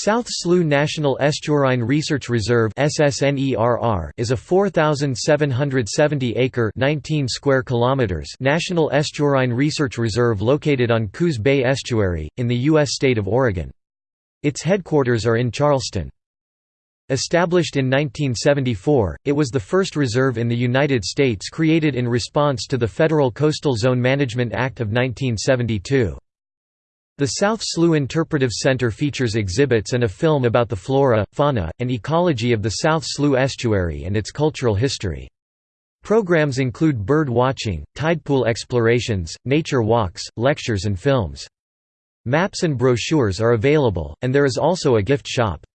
South Slough National Estuarine Research Reserve is a 4,770-acre (19 kilometers) national estuarine research reserve located on Coos Bay Estuary, in the U.S. state of Oregon. Its headquarters are in Charleston. Established in 1974, it was the first reserve in the United States created in response to the Federal Coastal Zone Management Act of 1972. The South Slough Interpretive Center features exhibits and a film about the flora, fauna, and ecology of the South Slough estuary and its cultural history. Programs include bird watching, tidepool explorations, nature walks, lectures and films. Maps and brochures are available, and there is also a gift shop.